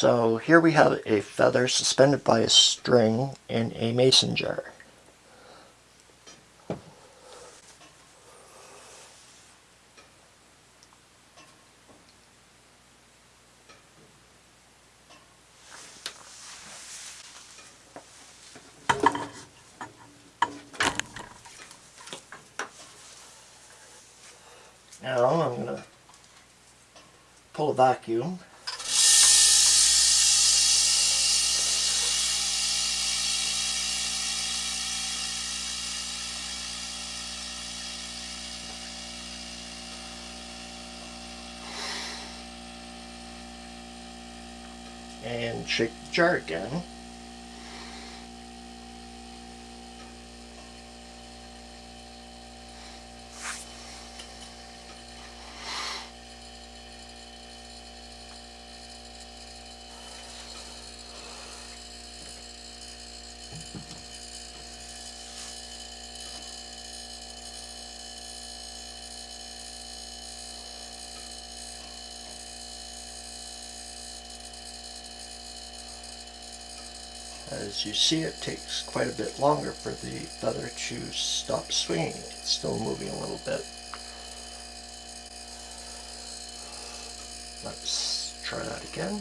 So here we have a feather suspended by a string in a mason jar. Now I'm going to pull a vacuum and shake the jar again. As you see, it takes quite a bit longer for the feather to stop swinging. It's still moving a little bit. Let's try that again.